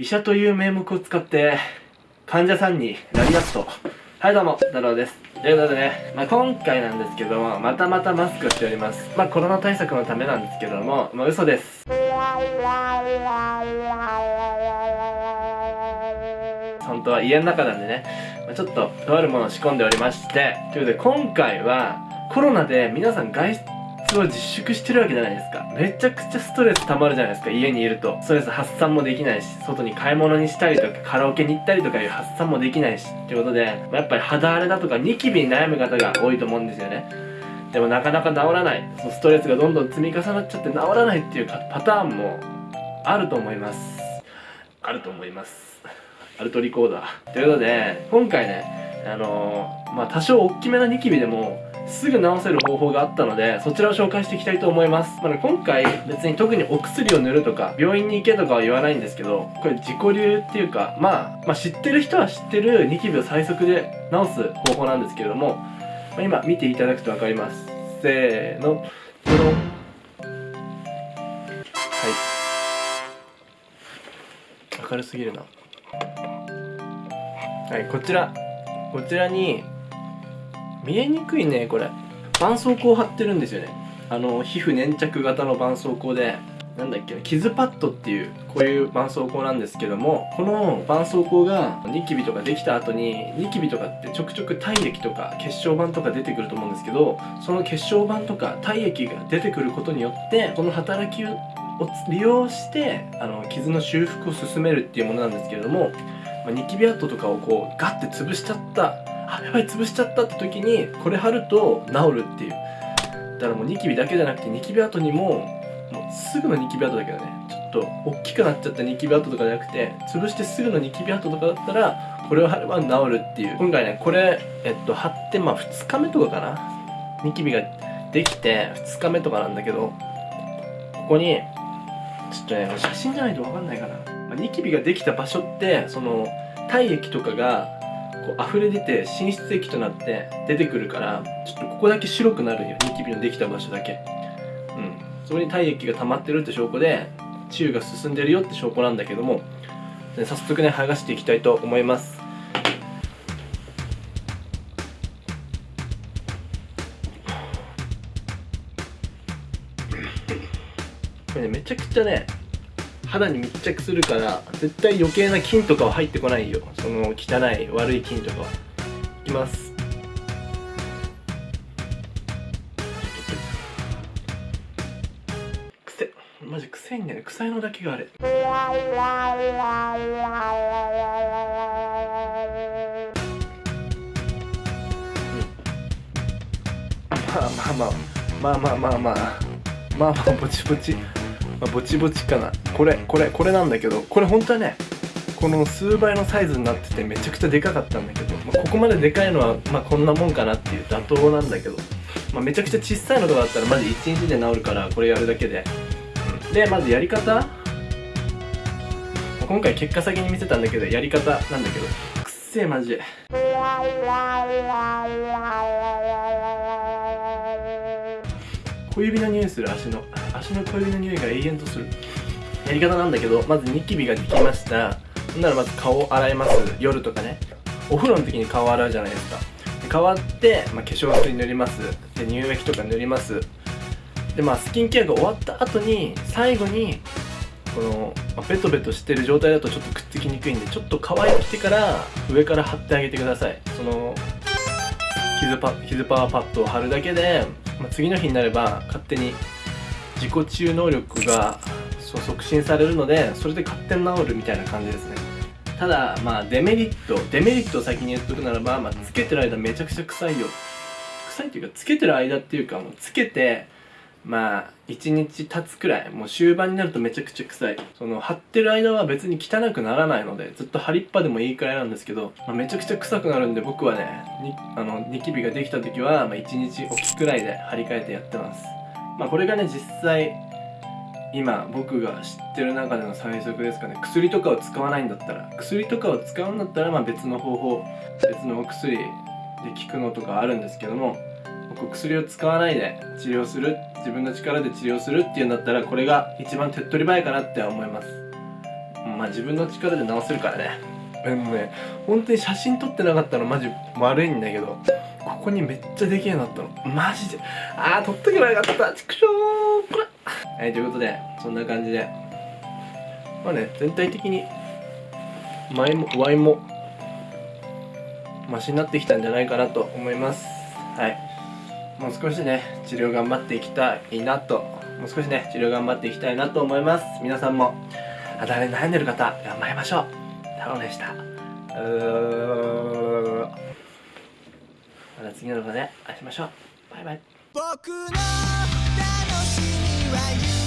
医者という名目を使って患者さんになりますと。はいどうも太郎です。ということでね、まあ、今回なんですけどもまたまたマスクをしております。まあコロナ対策のためなんですけどもまあ嘘です。本当は家の中なんでね、まあ、ちょっととあるものを仕込んでおりまして。ということで今回はコロナで皆さん外出を自粛してるわけじゃないですか。めちゃくちゃストレス溜まるじゃないですか。家にいると。ストレス発散もできないし外に買い物にしたりとかカラオケに行ったりとかいう発散もできないしってことで、まあ、やっぱり肌荒れだとかニキビに悩む方が多いと思うんですよね。でもなかなか治らない。そのストレスがどんどん積み重なっちゃって治らないっていうパターンもあると思います。あると思います。アルトリコーダー。ということで今回ねあのー、まあ多少大きめなニキビでもすぐ治せる方法があったのでそちらを紹介していきたいと思います、まあ、今回別に特にお薬を塗るとか病院に行けとかは言わないんですけどこれ自己流っていうか、まあ、まあ知ってる人は知ってるニキビを最速で治す方法なんですけれども、まあ、今見ていただくと分かります。せーの。ドロンはい。明るすぎるな。はいこちら。こちらに見えにくいねこれ。絆創膏貼ってるんですよね。あの皮膚粘着型の絆創膏で。なんだっけ傷パッドっていうこういう絆創膏なんですけどもこの絆創膏がニキビとかできた後にニキビとかってちょくちょく体液とか血小板とか出てくると思うんですけどその血小板とか体液が出てくることによってこの働きを利用してあの傷の修復を進めるっていうものなんですけれども、まあ、ニキビ跡とかをこうガッて潰しちゃったあやばい潰しちゃったって時にこれ貼ると治るっていう。だからもうニキビだけじゃなくてニキビ跡にももうすぐのニキビ跡だけどね。ちょっと大きくなっちゃったニキビ跡とかじゃなくて潰してすぐのニキビ跡とかだったらこれを貼れば治るっていう。今回ねこれえっと貼ってまあ2日目とかかな。ニキビができて2日目とかなんだけどここにちょっとね写真じゃないと分かんないかな、まあ、ニキビができた場所ってその体液とかがこう溢れ出て滲出液となって出てくるからちょっとここだけ白くなるよ。ニキビのできた場所だけ。うん。そこに体液が溜まってるって証拠で治癒が進んでるよって証拠なんだけども早速ね剥がしていきたいと思います。これねめちゃくちゃね肌に密着するから絶対余計な菌とかは入ってこないよ。その汚い悪い菌とかは。いきます。癖。マジ臭いんだよね臭いのだけがあれ。まあまあまあまあ。まあまあまあまあ。まあまあぼちぼち。まあ、ぼちぼちかな。これこれこれなんだけどこれ本当はねこの数倍のサイズになっててめちゃくちゃでかかったんだけど、まあ、ここまででかいのはまあこんなもんかなっていう妥当なんだけど、まあ、めちゃくちゃ小さいのとかだったらマジ1日で治るからこれやるだけで、うん、でまずやり方。今回結果先に見せたんだけどやり方なんだけど。くっせえマジ小指の匂いする足の。足の小指の匂いが永遠とする。やり方なんだけどまずニキビができました。ほんならまず顔を洗います。夜とかね。お風呂の時に顔洗うじゃないですか。で変わって、まあ、化粧水塗ります。で乳液とか塗ります。でまあスキンケアが終わった後に最後にこの、まあ、ベトベトしてる状態だとちょっとくっつきにくいんでちょっと乾いてきてから上から貼ってあげてください。その傷パ傷パワーパッドを貼るだけで、まあ、次の日になれば勝手に自己治癒能力が促進されるのでそれで勝手に治るみたいな感じですね。ただまあデメリットデメリットを先に言っとくならば、まあ、つけてる間めちゃくちゃ臭いよ。臭いっていうかつけてる間っていうかもうつけてまあ1日経つくらいもう終盤になるとめちゃくちゃ臭い。その貼ってる間は別に汚くならないのでずっと貼りっぱでもいいくらいなんですけど、まあ、めちゃくちゃ臭くなるんで僕はねあのニキビができた時は、まあ、1日おきくらいで張り替えてやってます。まあ、これがね実際今僕が知ってる中での最速ですかね。薬とかを使わないんだったら薬とかを使うんだったらまあ別の方法別のお薬で効くのとかあるんですけども僕薬を使わないで治療する自分の力で治療するっていうんだったらこれが一番手っ取り早いかなって思います。まあ自分の力で直せるからね。でもね本当に写真撮ってなかったのマジ悪いんだけど。ここにめっちゃでけえのあったのマジで。あー撮っとけばよかった。ちくしょうこれはいということでそんな感じで。まあね全体的に前もワインもマシになってきたんじゃないかなと思います。はい。もう少しね治療頑張っていきたいなと。もう少しね治療頑張っていきたいなと思います。皆さんも。あだれ悩んでる方頑張りましょう。太郎でした。うー。また次の動画で会いましょう。バイバイ。僕の楽しみは